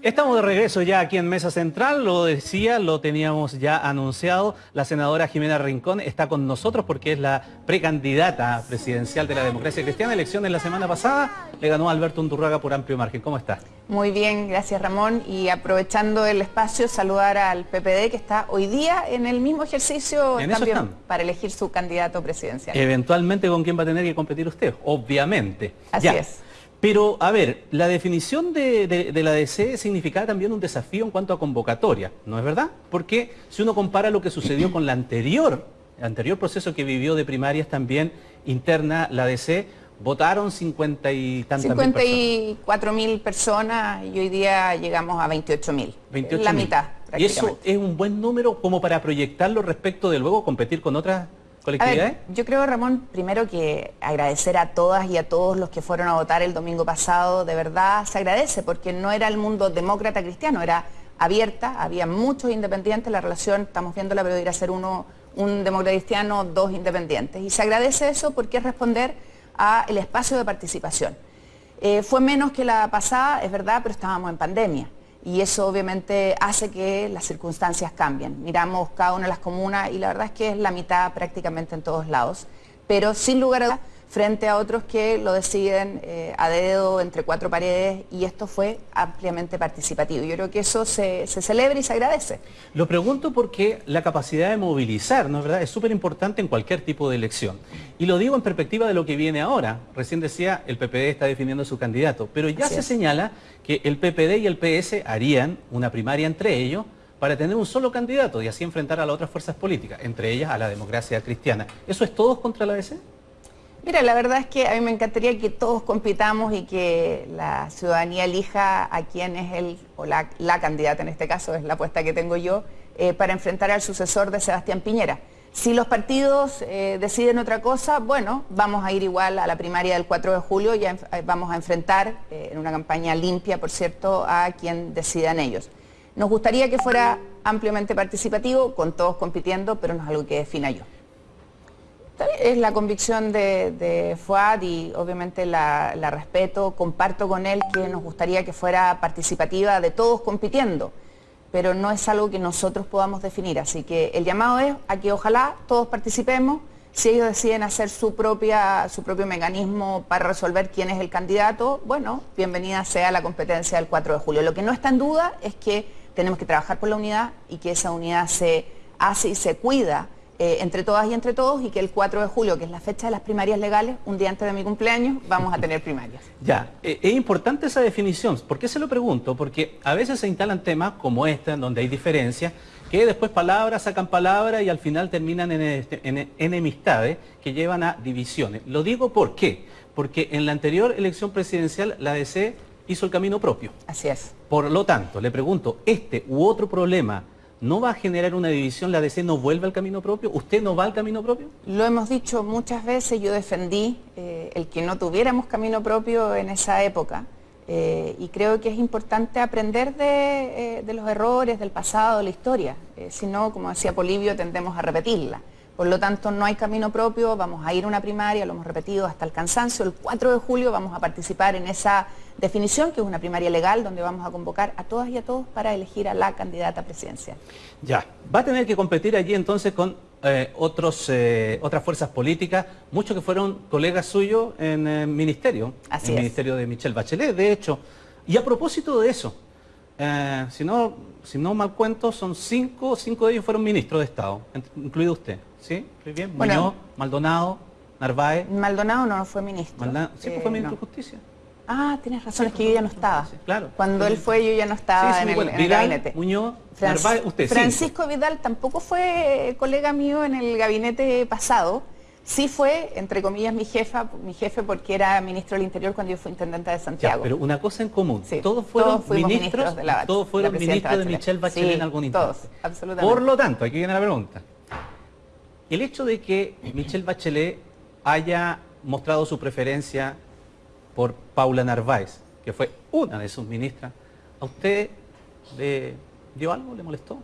Estamos de regreso ya aquí en Mesa Central, lo decía, lo teníamos ya anunciado. La senadora Jimena Rincón está con nosotros porque es la precandidata presidencial de la democracia cristiana. Elecciones la semana pasada le ganó Alberto Undurraga por amplio margen. ¿Cómo está? Muy bien, gracias Ramón. Y aprovechando el espacio, saludar al PPD que está hoy día en el mismo ejercicio también para elegir su candidato presidencial. Eventualmente con quién va a tener que competir usted, obviamente. Así es. Pero, a ver, la definición de, la DC significaba también un desafío en cuanto a convocatoria, ¿no es verdad? Porque si uno compara lo que sucedió con la anterior, el anterior proceso que vivió de primarias también interna, la DC, votaron 50 y tantas 54 mil personas y hoy día llegamos a 28 mil. La mitad. ¿Y eso es un buen número como para proyectarlo respecto de luego competir con otras yo creo, Ramón, primero que agradecer a todas y a todos los que fueron a votar el domingo pasado, de verdad se agradece, porque no era el mundo demócrata cristiano, era abierta, había muchos independientes, la relación, estamos viéndola, pero ir a ser uno, un demócrata cristiano, dos independientes. Y se agradece eso porque es responder al espacio de participación. Eh, fue menos que la pasada, es verdad, pero estábamos en pandemia y eso obviamente hace que las circunstancias cambien. Miramos cada una de las comunas y la verdad es que es la mitad prácticamente en todos lados, pero sin lugar a dudas frente a otros que lo deciden eh, a dedo entre cuatro paredes y esto fue ampliamente participativo. Yo creo que eso se, celebra y se agradece. Lo pregunto porque la capacidad de movilizar, ¿no es verdad?, es súper importante en cualquier tipo de elección. Y lo digo en perspectiva de lo que viene ahora. Recién decía, el PPD está definiendo su candidato, pero ya se señala que el PPD y el PS harían una primaria entre ellos para tener un solo candidato y así enfrentar a las otras fuerzas políticas, entre ellas a la democracia cristiana. ¿Eso es todos contra la DC? Mira, la verdad es que a mí me encantaría que todos compitamos y que la ciudadanía elija a quién es el, o la, candidata en este caso, es la apuesta que tengo yo, eh, para enfrentar al sucesor de Sebastián Piñera. Si los partidos eh, deciden otra cosa, bueno, vamos a ir igual a la primaria del 4 de julio y eh, vamos a enfrentar, en una campaña limpia, por cierto, a quien decidan ellos. Nos gustaría que fuera ampliamente participativo, con todos compitiendo, pero no es algo que defina yo. Es la convicción de, Fuad y obviamente la, respeto, comparto con él que nos gustaría que fuera participativa de todos compitiendo, pero no es algo que nosotros podamos definir, así que el llamado es a que ojalá todos participemos, si ellos deciden hacer su, su propio mecanismo para resolver quién es el candidato, bueno, bienvenida sea la competencia del 4 de julio. Lo que no está en duda es que tenemos que trabajar por la unidad y que esa unidad se hace y se cuida eh, entre todas y entre todos y que el 4 de julio, que es la fecha de las primarias legales, un día antes de mi cumpleaños, vamos a tener primarias. Ya, eh, es importante esa definición. ¿Por qué se lo pregunto? Porque a veces se instalan temas como este, en donde hay diferencias, que después palabras sacan palabras y al final terminan en, este, en enemistades que llevan a divisiones. Lo digo ¿por qué? Porque en la anterior elección presidencial la DC hizo el camino propio. Así es. Por lo tanto, le pregunto, ¿este u otro problema ¿No va a generar una división? ¿La DC no vuelve al camino propio? ¿Usted no va al camino propio? Lo hemos dicho muchas veces, yo defendí eh, el que no tuviéramos camino propio en esa época eh, y creo que es importante aprender de, eh, de, los errores del pasado, de la historia, si no, como decía Polibio, tendemos a repetirla. Por lo tanto, no hay camino propio, vamos a ir a una primaria, lo hemos repetido hasta el cansancio. El 4 de julio vamos a participar en esa definición, que es una primaria legal, donde vamos a convocar a todas y a todos para elegir a la candidata presidencial. Ya, va a tener que competir allí entonces con eh, otros, eh, otras fuerzas políticas, muchos que fueron colegas suyos en el ministerio, Así en el ministerio de Michelle Bachelet, de hecho. Y a propósito de eso, eh, si, no, si no mal cuento, son cinco, cinco de ellos fueron ministros de Estado, incluido usted. ¿Sí? bien? Muñoz, Maldonado, Narváez. Maldonado no fue ministro. sí, pues fue eh, ministro de Justicia. Ah, tienes razón, es que yo ya no estaba. claro. Cuando él fue, yo ya no estaba en, el, gabinete. Muñoz, Narváez, usted. Francisco Vidal tampoco fue colega mío en el gabinete pasado Sí fue, entre comillas, mi jefa, mi jefe porque era ministro del Interior cuando yo fui intendente de Santiago. pero una cosa en común, todos fueron ministros, de la todos fueron ministros de Michelle Bachelet en algún instante. Todos, absolutamente. Por lo tanto, aquí viene la pregunta. El hecho de que Michelle Bachelet haya mostrado su preferencia por Paula Narváez, que fue una de sus ministras, ¿a usted le dio algo, le molestó?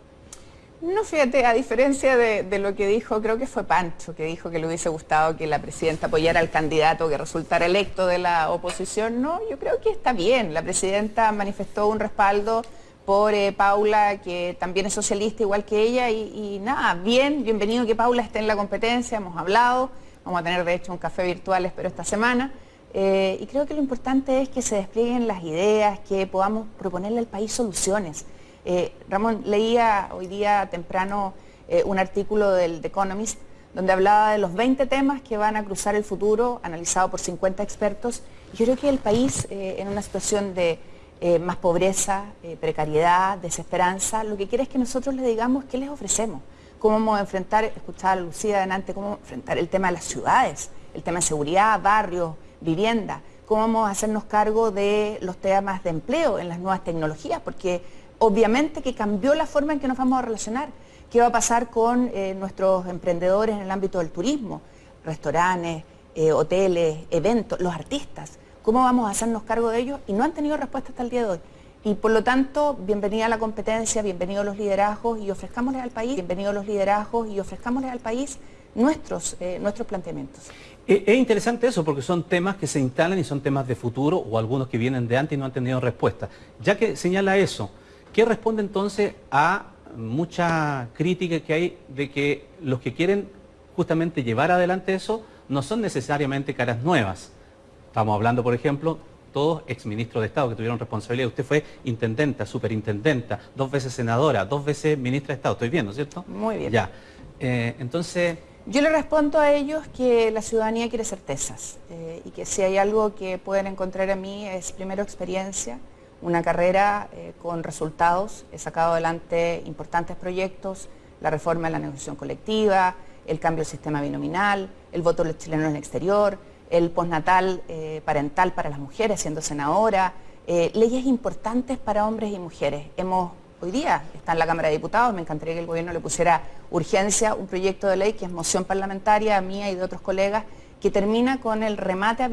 No, fíjate, a diferencia de, lo que dijo, creo que fue Pancho, que dijo que le hubiese gustado que la presidenta apoyara al candidato que resultara electo de la oposición, no, yo creo que está bien. La presidenta manifestó un respaldo por Paula, que también es socialista igual que ella, y, nada, bien, bienvenido que Paula esté en la competencia, hemos hablado, vamos a tener de hecho un café virtual, espero, esta semana. Eh, y creo que lo importante es que se desplieguen las ideas, que podamos proponerle al país soluciones. Eh, Ramón, leía hoy día temprano eh, un artículo del The Economist donde hablaba de los 20 temas que van a cruzar el futuro, analizado por 50 expertos. Y yo creo que el país, en una situación de más pobreza, precariedad, desesperanza, lo que quiere es que nosotros le digamos qué les ofrecemos, cómo vamos a enfrentar, escuchaba a Lucía adelante, cómo enfrentar el tema de las ciudades, el tema de seguridad, barrios, vivienda, cómo vamos a hacernos cargo de los temas de empleo en las nuevas tecnologías, porque obviamente que cambió la forma en que nos vamos a relacionar. ¿Qué va a pasar con eh, nuestros emprendedores en el ámbito del turismo? Restaurantes, eh, hoteles, eventos, los artistas. ¿Cómo vamos a hacernos cargo de ellos? Y no han tenido respuesta hasta el día de hoy. Y por lo tanto, bienvenida a la competencia, bienvenidos los liderazgos y ofrezcámosle al país, bienvenidos los liderazgos y ofrezcámosle al país nuestros, eh, nuestros planteamientos. Es interesante eso porque son temas que se instalan y son temas de futuro o algunos que vienen de antes y no han tenido respuesta. Ya que señala eso, ¿Qué responde entonces a mucha crítica que hay de que los que quieren justamente llevar adelante eso no son necesariamente caras nuevas? Estamos hablando, por ejemplo, todos exministros de Estado que tuvieron responsabilidad. Usted fue intendenta, superintendenta, dos veces senadora, dos veces ministra de Estado. Estoy viendo, ¿cierto? Muy bien. Ya. Eh, entonces... Yo le respondo a ellos que la ciudadanía quiere certezas eh, y que si hay algo que pueden encontrar en mí es primero experiencia, una carrera eh, con resultados. He sacado adelante importantes proyectos, la reforma de la negociación colectiva, el cambio del sistema binominal, el voto de los chilenos en el exterior, el postnatal eh, parental para las mujeres, siendo senadora, eh, leyes importantes para hombres y mujeres. Hemos, hoy día está en la Cámara de Diputados, me encantaría que el gobierno le pusiera urgencia un proyecto de ley que es moción parlamentaria mía y de otros colegas, que termina con el remate a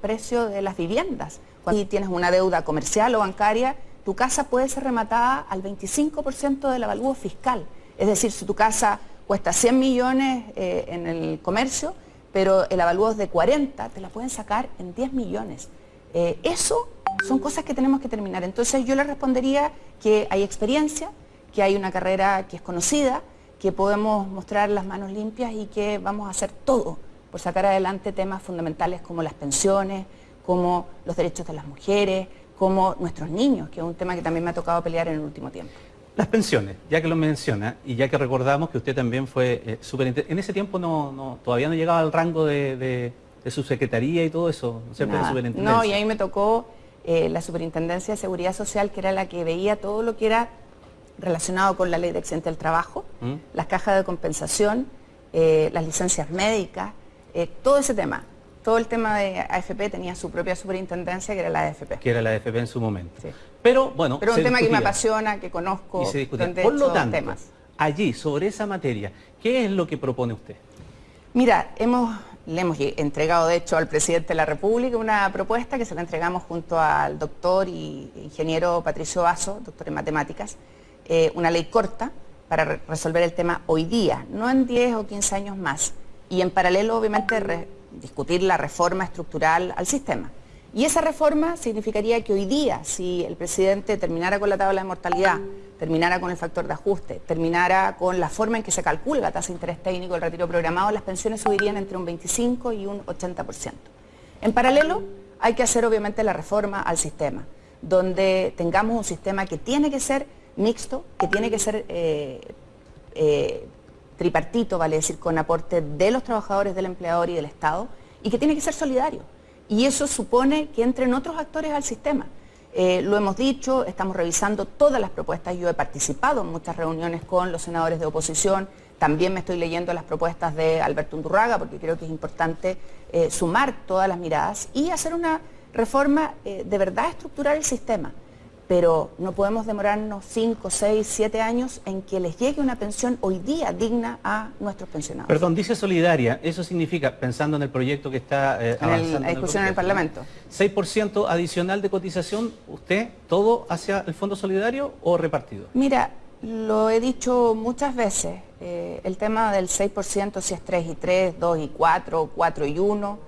precio de las viviendas si tienes una deuda comercial o bancaria, tu casa puede ser rematada al 25% del avalúo fiscal. Es decir, si tu casa cuesta 100 millones eh, en el comercio, pero el avalúo es de 40, te la pueden sacar en 10 millones. Eh, eso son cosas que tenemos que terminar. Entonces yo le respondería que hay experiencia, que hay una carrera que es conocida, que podemos mostrar las manos limpias y que vamos a hacer todo por sacar adelante temas fundamentales como las pensiones, como los derechos de las mujeres, como nuestros niños, que es un tema que también me ha tocado pelear en el último tiempo. Las pensiones, ya que lo menciona, y ya que recordamos que usted también fue eh, superintendente, en ese tiempo no, todavía no llegaba al rango de, su secretaría y todo eso, No, y ahí me tocó eh, la Superintendencia de Seguridad Social, que era la que veía todo lo que era relacionado con la ley de accidente del trabajo, ¿Mm? las cajas de compensación, eh, las licencias médicas, todo ese tema todo el tema de AFP tenía su propia superintendencia, que era la AFP. Que era la AFP en su momento. Pero bueno, Pero un tema que me apasiona, que conozco, y se Por lo tanto, temas. allí, sobre esa materia, ¿qué es lo que propone usted? Mira, hemos, le hemos entregado de hecho al presidente de la República una propuesta que se la entregamos junto al doctor y ingeniero Patricio Vaso, doctor en matemáticas, eh, una ley corta para resolver el tema hoy día, no en 10 o 15 años más. Y en paralelo, obviamente, discutir la reforma estructural al sistema. Y esa reforma significaría que hoy día, si el presidente terminara con la tabla de mortalidad, terminara con el factor de ajuste, terminara con la forma en que se calcula la tasa de interés técnico del retiro programado, las pensiones subirían entre un 25 y un 80%. En paralelo, hay que hacer obviamente la reforma al sistema, donde tengamos un sistema que tiene que ser mixto, que tiene que ser eh, eh, tripartito, vale decir, con aporte de los trabajadores, del empleador y del Estado, y que tiene que ser solidario. Y eso supone que entren otros actores al sistema. Eh, lo hemos dicho, estamos revisando todas las propuestas, yo he participado en muchas reuniones con los senadores de oposición, también me estoy leyendo las propuestas de Alberto Undurraga, porque creo que es importante eh, sumar todas las miradas y hacer una reforma eh, de verdad estructurar el sistema pero no podemos demorarnos 5, 6, 7 años en que les llegue una pensión hoy día digna a nuestros pensionados. Perdón, dice solidaria, eso significa, pensando en el proyecto que está eh, avanzando... la discusión en el, Parlamento. 6% adicional de cotización, ¿usted todo hacia el Fondo Solidario o repartido? Mira, Lo he dicho muchas veces, eh, el tema del 6%, si es 3 y 3, 2 y 4, 4 y 1,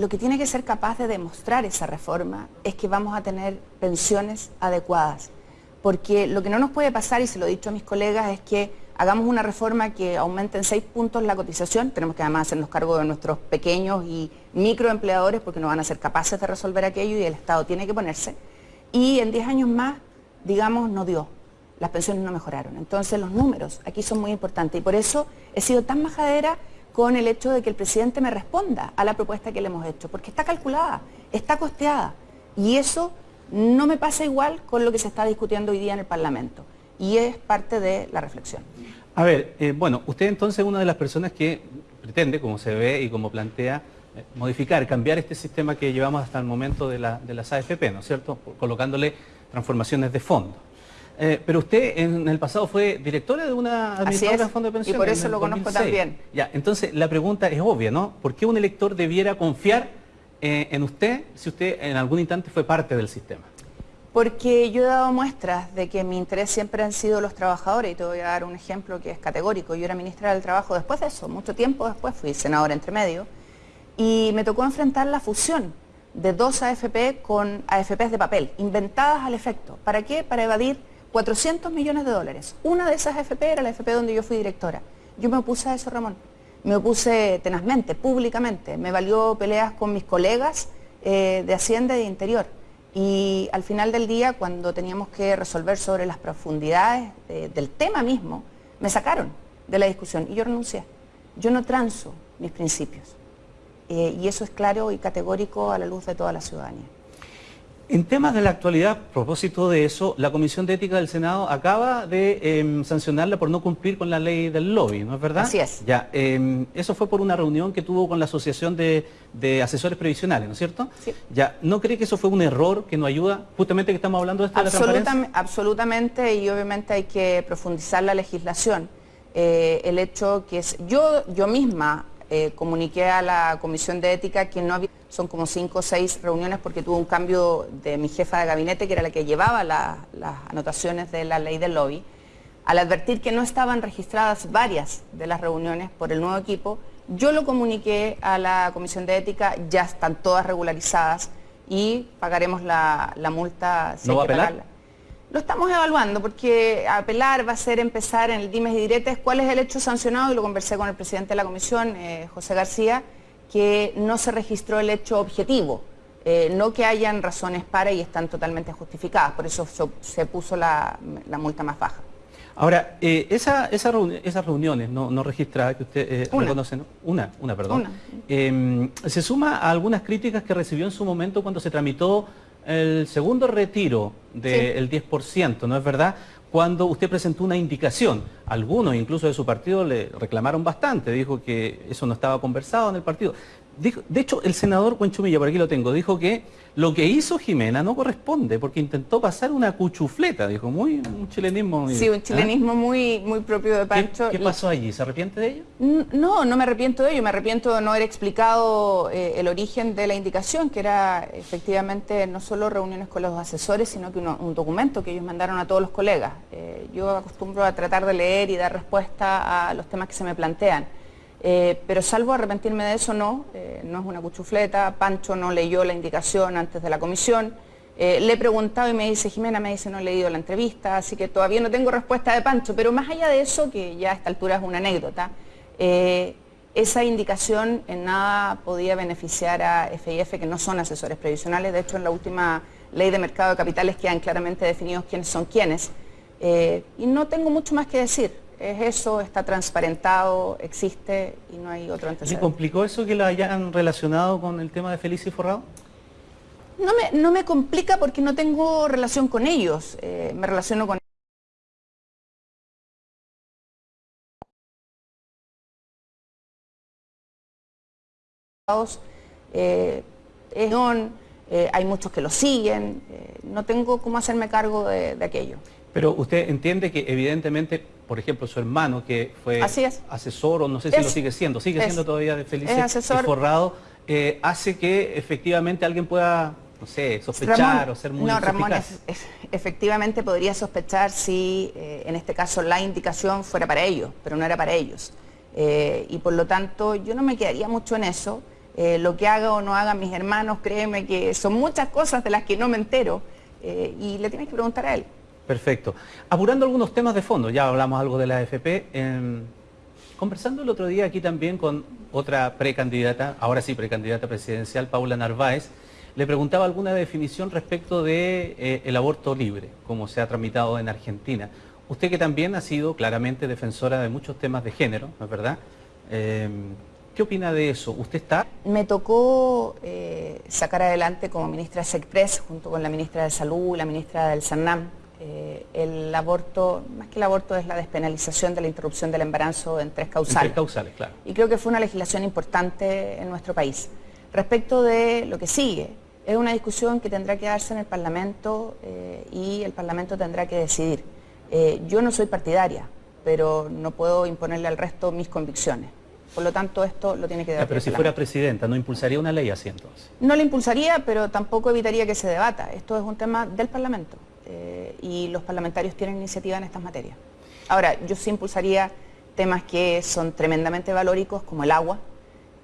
lo que tiene que ser capaz de demostrar esa reforma es que vamos a tener pensiones adecuadas. Porque lo que no nos puede pasar, y se lo he dicho a mis colegas, es que hagamos una reforma que aumente en 6 puntos la cotización, tenemos que además hacernos cargo de nuestros pequeños y microempleadores porque no van a ser capaces de resolver aquello y el Estado tiene que ponerse. Y en 10 años más, digamos, no dio las pensiones no mejoraron. Entonces los números aquí son muy importantes y por eso he sido tan majadera con el hecho de que el presidente me responda a la propuesta que le hemos hecho, porque está calculada, está costeada y eso no me pasa igual con lo que se está discutiendo hoy día en el Parlamento y es parte de la reflexión. A ver, eh, bueno, usted entonces es una de las personas que pretende, como se ve y como plantea, eh, modificar, cambiar este sistema que llevamos hasta el momento de, de las AFP, ¿no es cierto? Colocándole transformaciones de fondo. Eh, pero usted en el pasado fue directora de una administradora de fondo de pensiones. Y por eso lo conozco también. Ya, entonces la pregunta es obvia, ¿no? ¿Por qué un elector debiera confiar eh, en usted si usted en algún instante fue parte del sistema? Porque yo he dado muestras de que mi interés siempre han sido los trabajadores y te voy a dar un ejemplo que es categórico. Yo era ministra del Trabajo después de eso, mucho tiempo después fui senadora entre medio y me tocó enfrentar la fusión de dos AFP con AFPs de papel, inventadas al efecto. ¿Para qué? Para evadir 400 millones de dólares. Una de esas FP era la FP donde yo fui directora. Yo me opuse a eso, Ramón. Me opuse tenazmente, públicamente. Me valió peleas con mis colegas eh, de Hacienda y de Interior. Y al final del día, cuando teníamos que resolver sobre las profundidades del tema mismo, me sacaron de la discusión y yo renuncié. Yo no transo mis principios. Eh, y eso es claro y categórico a la luz de toda la ciudadanía. En temas de la actualidad, a propósito de eso, la Comisión de Ética del Senado acaba de em, sancionarla por no cumplir con la ley del lobby, ¿no es verdad? Así es. Ya, em, eso fue por una reunión que tuvo con la Asociación de, Asesores Previsionales, ¿no es cierto? Sí. Ya, ¿no cree que eso fue un error que nos ayuda, justamente que estamos hablando de esto Absolutamente, absolutamente, y obviamente hay que profundizar la legislación. Eh, el hecho que es, yo, yo misma eh, comuniqué a la Comisión de Ética que no había, son como cinco o seis reuniones porque tuvo un cambio de mi jefa de gabinete, que era la que llevaba las anotaciones de la ley del lobby, al advertir que no estaban registradas varias de las reuniones por el nuevo equipo, yo lo comuniqué a la Comisión de Ética, ya están todas regularizadas y pagaremos la, multa si ¿No hay que pagarla. Lo estamos evaluando porque apelar va a ser empezar en el dimes y diretes. Cuál es el hecho sancionado y lo conversé con el presidente de la comisión, eh, José García, que no se registró el hecho objetivo, eh, no que hayan razones para y están totalmente justificadas, por eso se, puso la, multa más baja. Ahora, eh, esa, esas reuniones no, registradas que usted reconoce, una, una, perdón, em, se suma a algunas críticas que recibió en su momento cuando se tramitó el segundo retiro del 10%, ¿no es verdad? Cuando usted presentó una indicación, algunos incluso de su partido le reclamaron bastante, dijo que eso no estaba conversado en el partido de hecho, el senador Cuenchumilla, por aquí lo tengo, dijo que lo que hizo Jimena no corresponde porque intentó pasar una cuchufleta, dijo, muy un chilenismo. Sí, un ¿ah? chilenismo muy, muy propio de Pancho. ¿Qué, pasó allí? ¿Se arrepiente de ello? No, no me arrepiento de ello, me arrepiento de no haber explicado eh, el origen de la indicación, que era efectivamente no solo reuniones con los asesores, sino que un documento que ellos mandaron a todos los colegas. Eh, yo acostumbro a tratar de leer y dar respuesta a los temas que se me plantean. Eh, pero salvo arrepentirme de eso, no, eh, no es una cuchufleta, Pancho no leyó la indicación antes de la comisión, eh, le he preguntado y me dice, Jimena me dice no he leído la entrevista, así que todavía no tengo respuesta de Pancho, pero más allá de eso, que ya a esta altura es una anécdota, esa indicación en nada podía beneficiar a FIF, que no son asesores previsionales, de hecho en la última ley de mercado de capitales quedan claramente definidos quiénes son quiénes, y no tengo mucho más que decir es eso, está transparentado, existe y no hay otro antecedente. ¿Se complicó eso que lo hayan relacionado con el tema de Felicia y Forrado? No me, no me complica porque no tengo relación con ellos, eh, me relaciono con eh, eh, hay muchos que lo siguen, eh, no tengo cómo hacerme cargo de aquello. Pero usted entiende que evidentemente, por ejemplo, su hermano que fue asesor o no sé si lo sigue siendo, sigue siendo todavía de Felice y forrado, eh, hace que efectivamente alguien pueda no sé, sospechar o ser muy No, Ramón, efectivamente podría sospechar si eh, en este caso la indicación fuera para ellos, pero no era para ellos. Eh, y por lo tanto yo no me quedaría mucho en eso. Eh, lo que haga o no hagan mis hermanos, créeme que son muchas cosas de las que no me entero y le tienes que preguntar a él. Perfecto. Apurando algunos temas de fondo, ya hablamos algo de la AFP. Em, conversando el otro día aquí también con otra precandidata, ahora sí precandidata presidencial, Paula Narváez, le preguntaba alguna definición respecto de, eh, aborto libre, como se ha tramitado en Argentina. Usted que también ha sido claramente defensora de muchos temas de género, ¿no es verdad? Em, ¿Qué opina de eso? ¿Usted está? Me tocó eh, sacar adelante como ministra SECPRES, junto con la ministra de Salud la ministra del SANAM, eh, el aborto, más que el aborto, es la despenalización de la interrupción del embarazo en tres causales. En tres causales, claro. Y creo que fue una legislación importante en nuestro país. Respecto de lo que sigue, es una discusión que tendrá que darse en el Parlamento eh, y el Parlamento tendrá que decidir. Eh, yo no soy partidaria, pero no puedo imponerle al resto mis convicciones. Por lo tanto, esto lo tiene que debatir. pero si fuera presidenta, ¿no impulsaría una ley así entonces? No la impulsaría, pero tampoco evitaría que se debata. Esto es un tema del Parlamento eh, y los parlamentarios tienen iniciativa en estas materias. Ahora, yo sí impulsaría temas que son tremendamente valóricos, como el agua,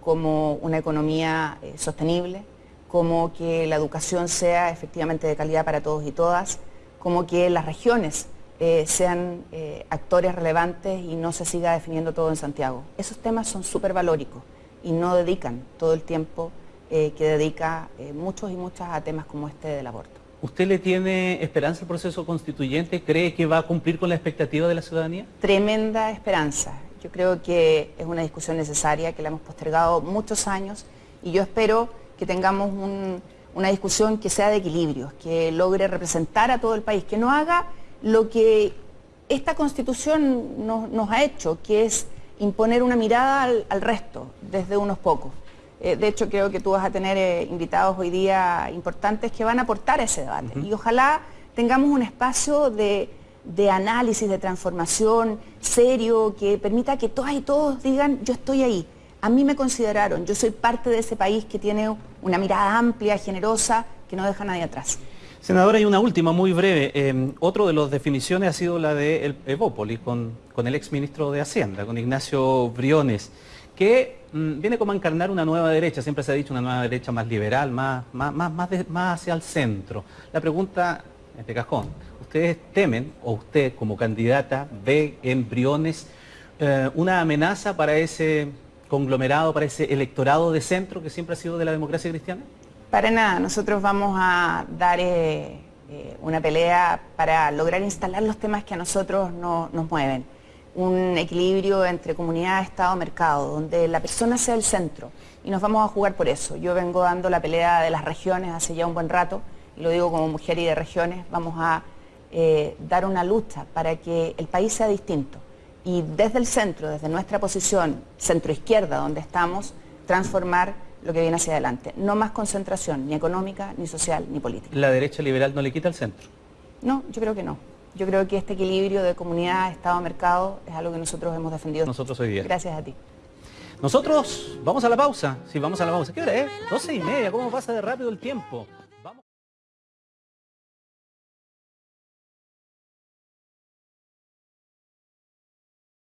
como una economía eh, sostenible, como que la educación sea efectivamente de calidad para todos y todas, como que las regiones eh, sean actores relevantes y no se siga definiendo todo en Santiago. Esos temas son súper valóricos y no dedican todo el tiempo que dedica muchos y muchas a temas como este del aborto. ¿Usted le tiene esperanza al proceso constituyente? ¿Cree que va a cumplir con la expectativa de la ciudadanía? Tremenda esperanza. Yo creo que es una discusión necesaria, que la hemos postergado muchos años y yo espero que tengamos una discusión que sea de equilibrio, que logre representar a todo el país, que no haga lo que esta constitución nos, ha hecho, que es imponer una mirada al, resto desde unos pocos. Eh, de hecho, creo que tú vas a tener eh, invitados hoy día importantes que van a aportar ese debate. Y ojalá tengamos un espacio de de análisis, de transformación serio, que permita que todas y todos digan, yo estoy ahí, a mí me consideraron, yo soy parte de ese país que tiene una mirada amplia, generosa, que no deja a nadie atrás. Senadora, hay una última, muy breve. Eh, otro de las definiciones ha sido la de el Evópolis, con, con el exministro de Hacienda, con Ignacio Briones, que mm, viene como a encarnar una nueva derecha, siempre se ha dicho una nueva derecha más liberal, más, más, más, más hacia el centro. La pregunta, este cajón, ustedes temen, o usted como candidata ve embriones, eh, una amenaza para ese conglomerado, para ese electorado de centro que siempre ha sido de la democracia cristiana? Para nada, nosotros vamos a dar eh, eh, una pelea para lograr instalar los temas que a nosotros nos mueven. Un equilibrio entre comunidad, Estado, mercado, donde la persona sea el centro. Y nos vamos a jugar por eso. Yo vengo dando la pelea de las regiones hace ya un buen rato, y lo digo como mujer y de regiones, vamos a eh, dar una lucha para que el país sea distinto y desde el centro, desde nuestra posición centro-izquierda donde estamos, transformar lo que viene hacia adelante. No más concentración, ni económica, ni social, ni política. ¿La derecha liberal no le quita el centro? No, yo creo que no. Yo creo que este equilibrio de comunidad, Estado, mercado es algo que nosotros hemos defendido. Nosotros hoy día. Gracias a ti. Nosotros vamos a la pausa. Sí, vamos a la pausa. ¿Qué hora es? 12 y media. ¿Cómo pasa de rápido el tiempo?